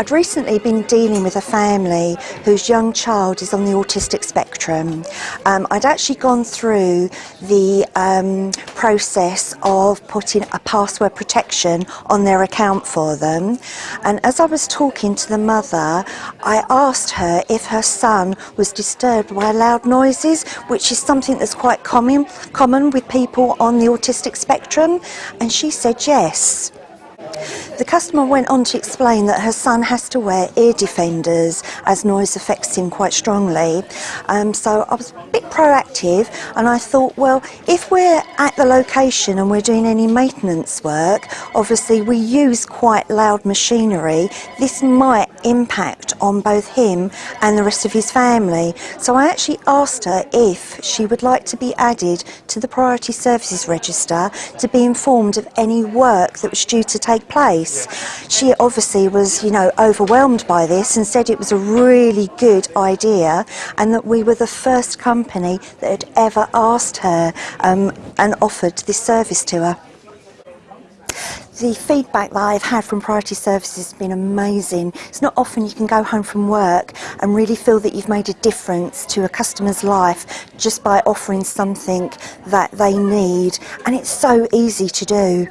I'd recently been dealing with a family whose young child is on the autistic spectrum. Um, I'd actually gone through the um, process of putting a password protection on their account for them and as I was talking to the mother I asked her if her son was disturbed by loud noises which is something that's quite common, common with people on the autistic spectrum and she said yes. The customer went on to explain that her son has to wear ear defenders as noise affects him quite strongly. Um, so I was a bit proactive and I thought, well, if we're at the location and we're doing any maintenance work, obviously we use quite loud machinery, this might impact on both him and the rest of his family. So I actually asked her if she would like to be added to the Priority Services Register to be informed of any work that was due to take place. She obviously was, you know, overwhelmed by this and said it was a really good idea and that we were the first company that had ever asked her um, and offered this service to her. The feedback that I've had from Priority Services has been amazing. It's not often you can go home from work and really feel that you've made a difference to a customer's life just by offering something that they need and it's so easy to do.